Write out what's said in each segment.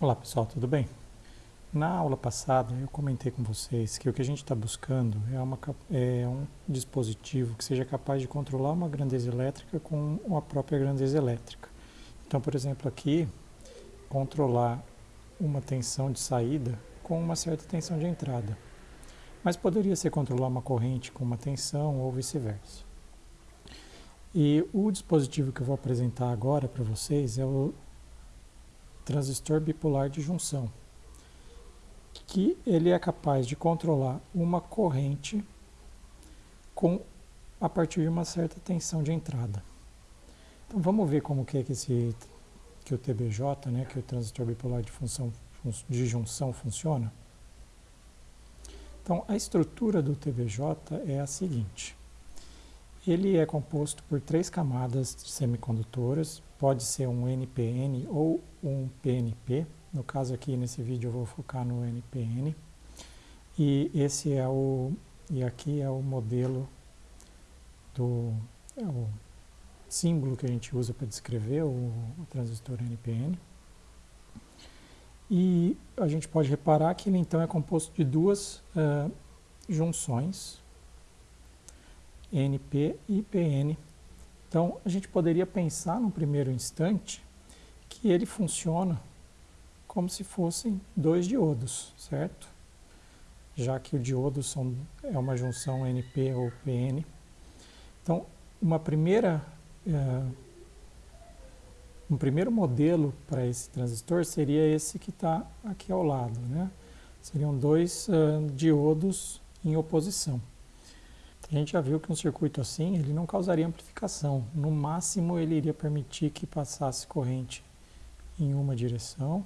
Olá pessoal, tudo bem? Na aula passada eu comentei com vocês que o que a gente está buscando é, uma, é, um dispositivo que seja capaz de controlar uma grandeza elétrica com a própria grandeza elétrica. Então, por exemplo, aqui, controlar uma tensão de saída com uma certa tensão de entrada. Mas poderia ser controlar uma corrente com uma tensão ou vice-versa. E o dispositivo que eu vou apresentar agora para vocês é o transistor bipolar de junção, que ele é capaz de controlar uma corrente com a partir de uma certa tensão de entrada. Então vamos ver como que é que esse que o TBJ, né, que o transistor bipolar de função de junção funciona. Então a estrutura do TBJ é a seguinte: ele é composto por três camadas semicondutoras, pode ser um NPN ou um PNP. No caso aqui nesse vídeo eu vou focar no NPN. E esse é o e aqui é o modelo do é o símbolo que a gente usa para descrever o, o transistor NPN. E a gente pode reparar que ele então é composto de duas uh, junções NP e PN. Então, a gente poderia pensar no primeiro instante que ele funciona como se fossem dois diodos, certo? Já que o diodo são, é uma junção NP ou PN. Então, uma primeira, uh, um primeiro modelo para esse transistor seria esse que está aqui ao lado. Né? Seriam dois uh, diodos em oposição. A gente já viu que um circuito assim, ele não causaria amplificação. No máximo, ele iria permitir que passasse corrente em uma direção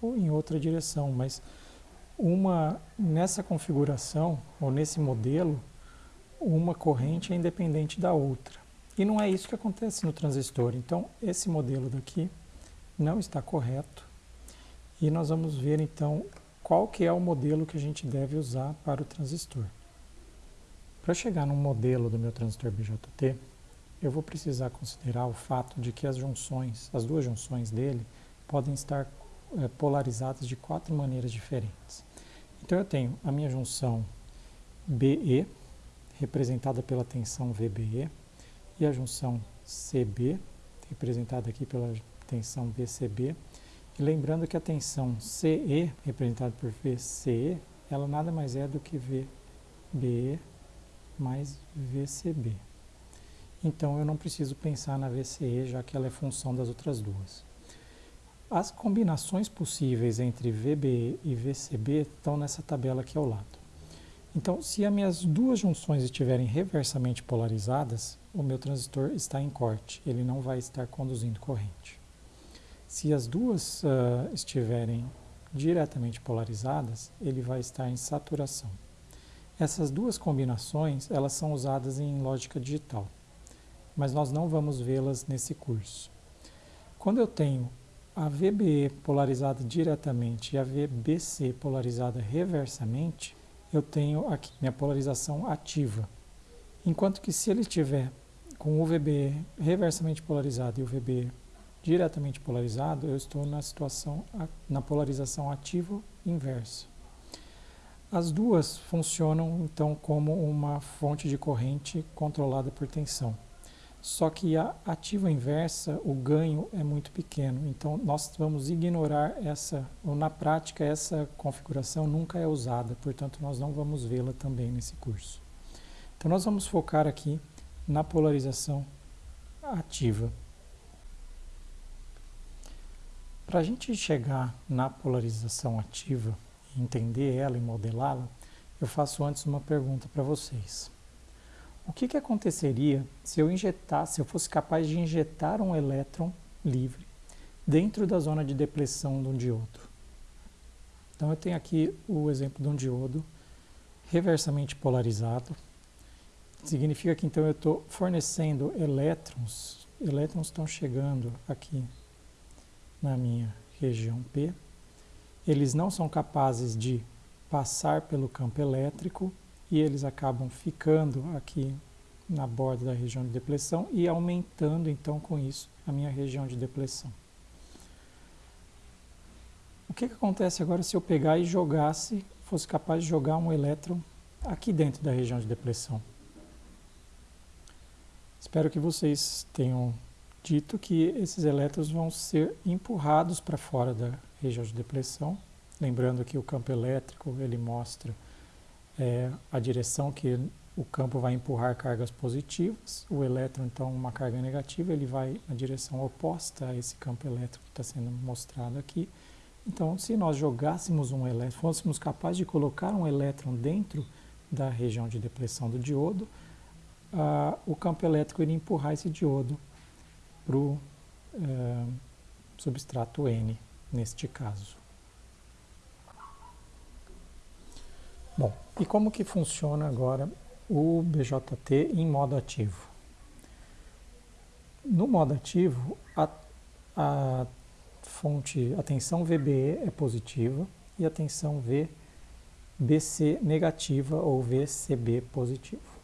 ou em outra direção, mas uma nessa configuração ou nesse modelo, uma corrente é independente da outra. E não é isso que acontece no transistor. Então, esse modelo daqui não está correto. E nós vamos ver então qual que é o modelo que a gente deve usar para o transistor. Para chegar num modelo do meu transistor BJT, eu vou precisar considerar o fato de que as junções, as duas junções dele, podem estar é, polarizadas de quatro maneiras diferentes. Então eu tenho a minha junção BE, representada pela tensão VBE, e a junção CB, representada aqui pela tensão VCB. E lembrando que a tensão CE, representada por VCE, ela nada mais é do que VBE mais VCB. Então eu não preciso pensar na VCE, já que ela é função das outras duas. As combinações possíveis entre VBE e VCB estão nessa tabela aqui ao lado. Então, se as minhas duas junções estiverem reversamente polarizadas, o meu transistor está em corte, ele não vai estar conduzindo corrente. Se as duas uh, estiverem diretamente polarizadas, ele vai estar em saturação. Essas duas combinações, elas são usadas em lógica digital, mas nós não vamos vê-las nesse curso. Quando eu tenho a VBE polarizada diretamente e a VBC polarizada reversamente, eu tenho aqui minha polarização ativa. Enquanto que se ele tiver com o VBE reversamente polarizado e o VBE diretamente polarizado, eu estou na situação na polarização ativa inversa. As duas funcionam então como uma fonte de corrente controlada por tensão. Só que a ativa inversa, o ganho é muito pequeno, então nós vamos ignorar essa, ou na prática essa configuração nunca é usada, portanto nós não vamos vê-la também nesse curso. Então nós vamos focar aqui na polarização ativa. Para a gente chegar na polarização ativa, entender ela e modelá-la, eu faço antes uma pergunta para vocês. O que, que aconteceria se eu injetasse, se eu fosse capaz de injetar um elétron livre dentro da zona de depressão de um diodo? Então eu tenho aqui o exemplo de um diodo reversamente polarizado. Significa que então eu estou fornecendo elétrons, elétrons estão chegando aqui na minha região P, eles não são capazes de passar pelo campo elétrico e eles acabam ficando aqui na borda da região de depressão e aumentando então com isso a minha região de depressão. O que, que acontece agora se eu pegar e jogasse, fosse capaz de jogar um elétron aqui dentro da região de depressão? Espero que vocês tenham dito que esses elétrons vão ser empurrados para fora da região de depressão. Lembrando que o campo elétrico ele mostra é, a direção que o campo vai empurrar cargas positivas, o elétron, então, uma carga negativa, ele vai na direção oposta a esse campo elétrico que está sendo mostrado aqui. Então, se nós jogássemos um elétron, fôssemos capazes de colocar um elétron dentro da região de depressão do diodo, uh, o campo elétrico iria empurrar esse diodo para o uh, substrato N, neste caso. Bom, e como que funciona agora o BJT em modo ativo. No modo ativo, a, a fonte, a tensão VBE é positiva e a tensão VBC negativa ou VCB positivo.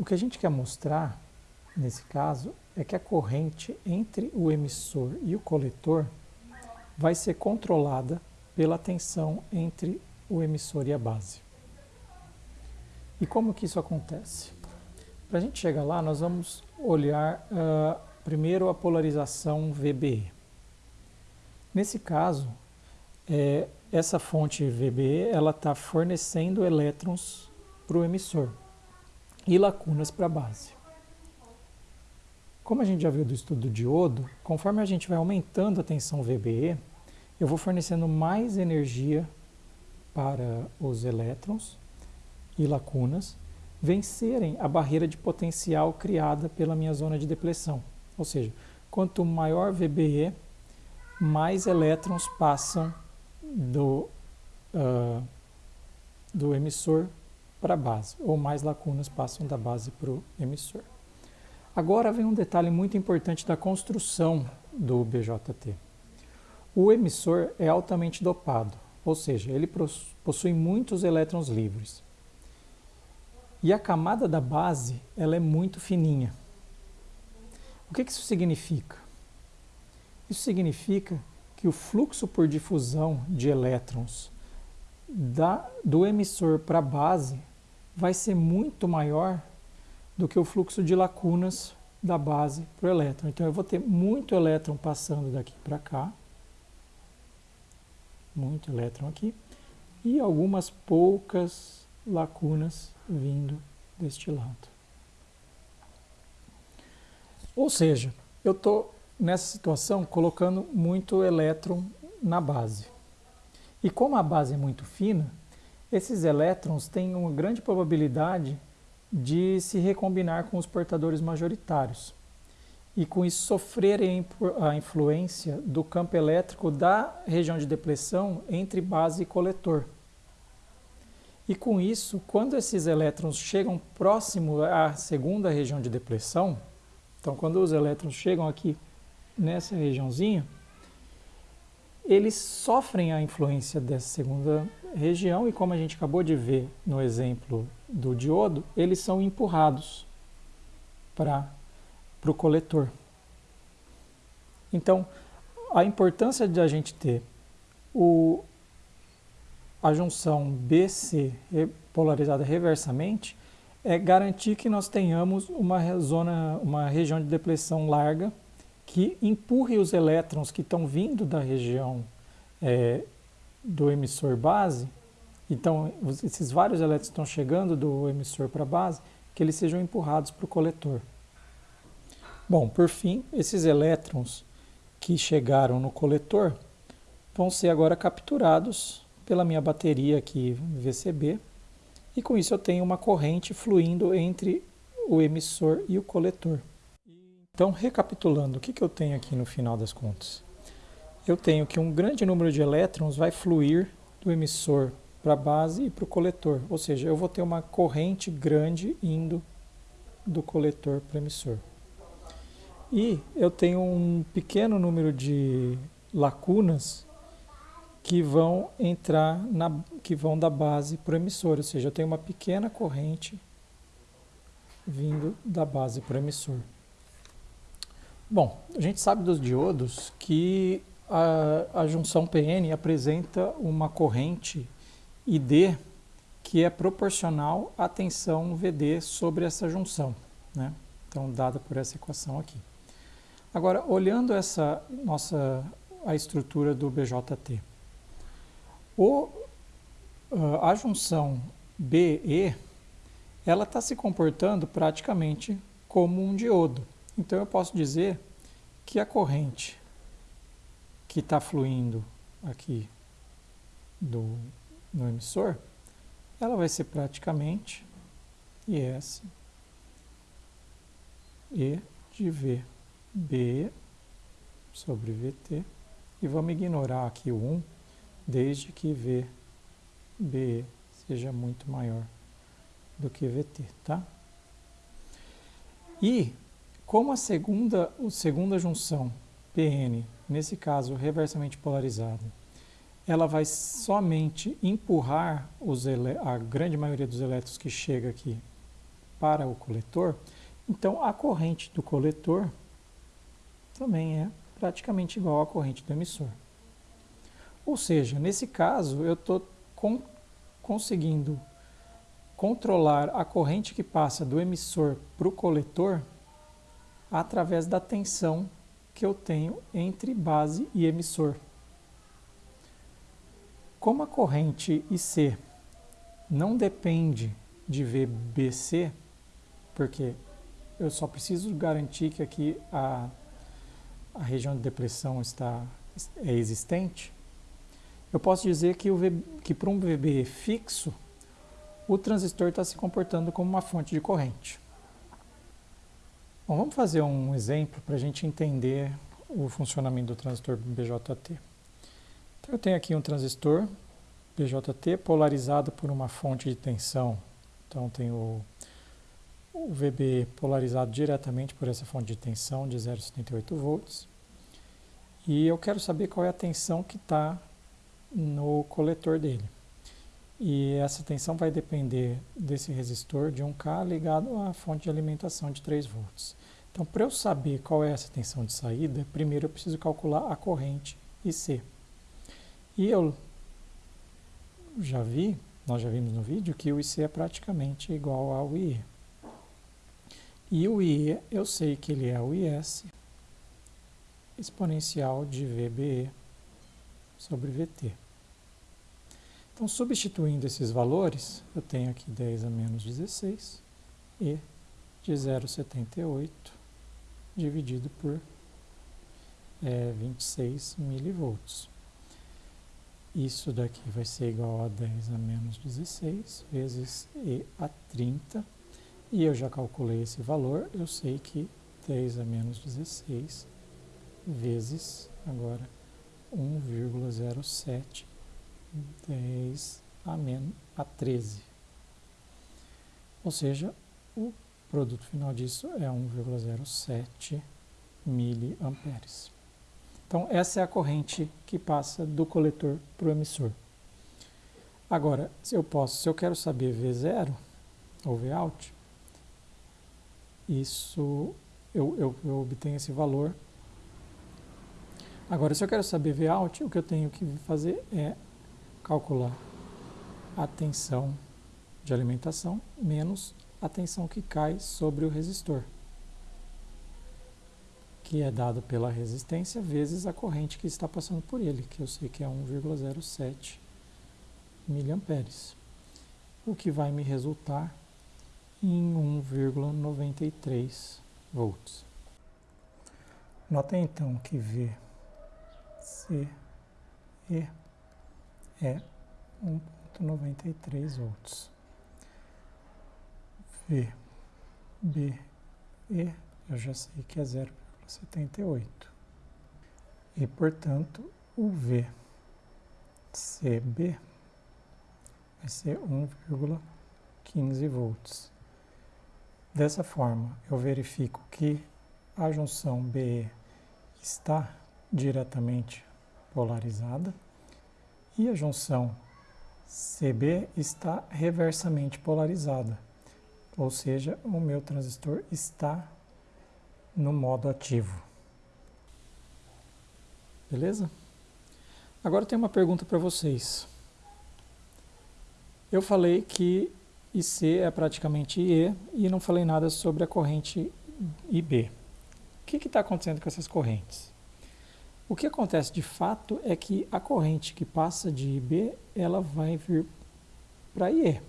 O que a gente quer mostrar nesse caso é que a corrente entre o emissor e o coletor vai ser controlada pela tensão entre o emissor e a base. E como que isso acontece? Para a gente chegar lá, nós vamos olhar uh, primeiro a polarização VBE. Nesse caso, é, essa fonte VBE está fornecendo elétrons para o emissor e lacunas para a base. Como a gente já viu do estudo do diodo, conforme a gente vai aumentando a tensão VBE, eu vou fornecendo mais energia para os elétrons e lacunas vencerem a barreira de potencial criada pela minha zona de depressão. Ou seja, quanto maior VBE, mais elétrons passam do, uh, do emissor para a base, ou mais lacunas passam da base para o emissor. Agora vem um detalhe muito importante da construção do BJT. O emissor é altamente dopado, ou seja, ele possui muitos elétrons livres. E a camada da base ela é muito fininha. O que, isso significa? Isso significa que o fluxo por difusão de elétrons da, do emissor para a base vai ser muito maior do que o fluxo de lacunas da base para o elétron. Então eu vou ter muito elétron passando daqui para cá muito elétron aqui, e algumas poucas lacunas vindo deste lado. Ou seja, eu estou nessa situação colocando muito elétron na base. E como a base é muito fina, esses elétrons têm uma grande probabilidade de se recombinar com os portadores majoritários e com isso sofrerem a influência do campo elétrico da região de depressão entre base e coletor. E com isso, quando esses elétrons chegam próximo à segunda região de depressão, então quando os elétrons chegam aqui nessa regiãozinha, eles sofrem a influência dessa segunda região e como a gente acabou de ver no exemplo do diodo, eles são empurrados para o coletor. Então, a importância de a gente ter o, a junção BC polarizada reversamente é garantir que nós tenhamos uma zona, uma região de depressão larga que empurre os elétrons que estão vindo da região é, do emissor base, então esses vários elétrons estão chegando do emissor para a base, que eles sejam empurrados para o coletor. Bom, por fim, esses elétrons que chegaram no coletor vão ser agora capturados pela minha bateria aqui VCB e com isso eu tenho uma corrente fluindo entre o emissor e o coletor. Então, recapitulando, o que, que eu tenho aqui no final das contas? Eu tenho que um grande número de elétrons vai fluir do emissor para a base e para o coletor, ou seja, eu vou ter uma corrente grande indo do coletor para o emissor. E eu tenho um pequeno número de lacunas que vão entrar na que vão da base para o emissor, ou seja, eu tenho uma pequena corrente vindo da base para o emissor. Bom, a gente sabe dos diodos que a, a junção PN apresenta uma corrente ID que é proporcional à tensão VD sobre essa junção, né? Então, dada por essa equação aqui. Agora, olhando essa nossa a estrutura do BJT, o, a junção BE ela está se comportando praticamente como um diodo. Então eu posso dizer que a corrente que está fluindo aqui do, no emissor, ela vai ser praticamente IS E de VB sobre VT. E vamos ignorar aqui o 1, desde que VB seja muito maior do que VT, tá? E como a segunda, a segunda junção PN, nesse caso reversamente polarizada, ela vai somente empurrar a grande maioria dos elétrons que chega aqui para o coletor, então a corrente do coletor também é praticamente igual à corrente do emissor. Ou seja, nesse caso eu estou conseguindo controlar a corrente que passa do emissor para o coletor através da tensão que eu tenho entre base e emissor. Como a corrente IC não depende de VBC, porque eu só preciso garantir que aqui a, a região de depressão está, é existente, eu posso dizer que, que para um VB fixo, o transistor está se comportando como uma fonte de corrente. Bom, vamos fazer um exemplo para a gente entender o funcionamento do transistor BJT. Então, eu tenho aqui um transistor BJT polarizado por uma fonte de tensão. Então, tenho o, o VB polarizado diretamente por essa fonte de tensão de 0,78 volts. E eu quero saber qual é a tensão que está no coletor dele. E essa tensão vai depender desse resistor de 1K ligado à fonte de alimentação de 3 volts. Então, para eu saber qual é essa tensão de saída, primeiro eu preciso calcular a corrente IC. E eu já vi, nós já vimos no vídeo, que o IC é praticamente igual ao IE. E o IE, eu sei que ele é o IS exponencial de VBE sobre VT. Então, substituindo esses valores, eu tenho aqui 10 a menos 16 e de 0,78 dividido por é, 26 milivolts. Isso daqui vai ser igual a 10 a menos 16 vezes E a 30. E eu já calculei esse valor, eu sei que 10 a menos 16 vezes, agora, 1,07 10 a, menos, a 13. Ou seja, o produto final disso é 1,07 miliamperes. Então, essa é a corrente que passa do coletor para o emissor. Agora, se eu posso, se eu quero saber V0 ou Vout, isso eu, eu, eu obtenho esse valor. Agora, se eu quero saber Vout, o que eu tenho que fazer é calcular a tensão de alimentação menos a tensão que cai sobre o resistor, que é dado pela resistência vezes a corrente que está passando por ele, que eu sei que é 1,07 miliamperes, o que vai me resultar em 1,93 volts. Notem então que V, C, E é 1.93 volts. V, B, E, eu já sei que é 0,78. E, portanto, o V, vai ser 1,15 volts. Dessa forma, eu verifico que a junção BE está diretamente polarizada e a junção CB está reversamente polarizada, ou seja, o meu transistor está no modo ativo. Beleza? Agora tem uma pergunta para vocês. Eu falei que IC é praticamente IE e não falei nada sobre a corrente IB. O que está acontecendo com essas correntes? O que acontece de fato é que a corrente que passa de IB ela vai vir para IE,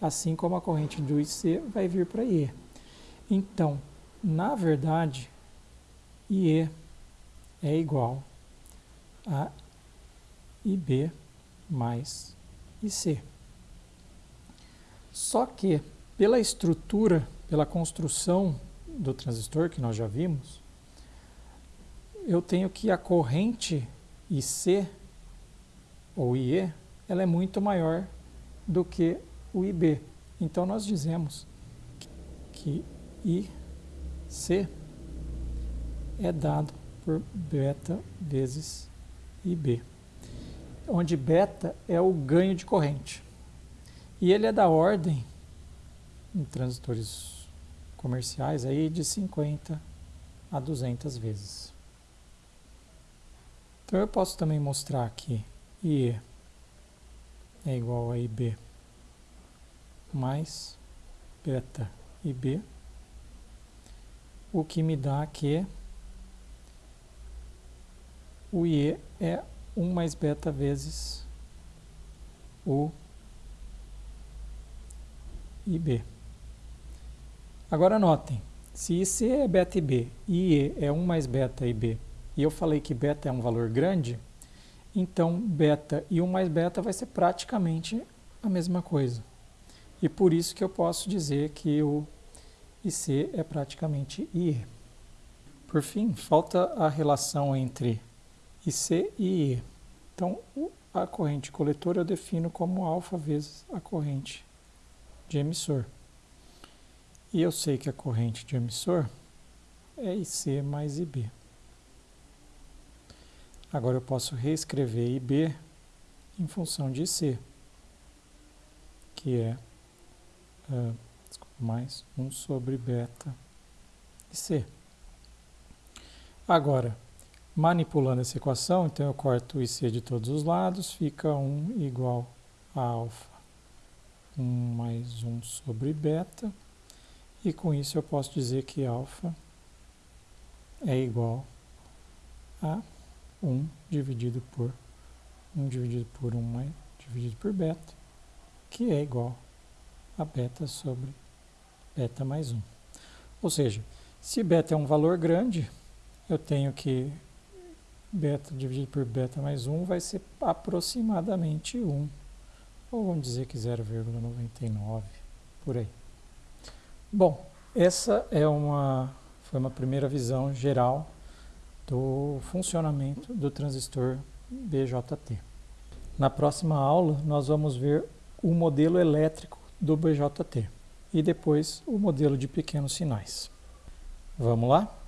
assim como a corrente do IC vai vir para IE. Então, na verdade, IE é igual a IB mais IC. Só que, pela estrutura, pela construção do transistor que nós já vimos, eu tenho que a corrente IC ou IE, ela é muito maior do que o IB. Então nós dizemos que IC é dado por beta vezes IB, onde beta é o ganho de corrente. E ele é da ordem, em transitores comerciais, aí de 50 a 200 vezes. Então eu posso também mostrar aqui. IE é igual a IB mais beta IB, o que me dá que o IE é 1 mais beta vezes o IB. Agora notem, se IC é beta IB e IE é 1 mais beta IB, e eu falei que beta é um valor grande, então beta e 1 mais beta vai ser praticamente a mesma coisa. E por isso que eu posso dizer que o IC é praticamente IE. Por fim, falta a relação entre IC e E. Então, a corrente coletora eu defino como alfa vezes a corrente de emissor. E eu sei que a corrente de emissor é IC mais IB. Agora eu posso reescrever IB em função de IC, que é uh, desculpa, mais 1 sobre beta IC. Agora, Manipulando essa equação, então eu corto IC de todos os lados, fica 1 igual a alfa 1 mais 1 sobre beta, e com isso eu posso dizer que alfa é igual a 1 dividido por 1 dividido por 1 mais dividido por beta, que é igual a beta sobre beta mais 1. Ou seja, se beta é um valor grande, eu tenho que beta dividido por beta mais 1 vai ser aproximadamente 1. Ou vamos dizer que 0,99, por aí. Bom, essa é uma, foi uma primeira visão geral do funcionamento do transistor BJT. Na próxima aula, nós vamos ver o modelo elétrico do BJT e depois o modelo de pequenos sinais. Vamos lá?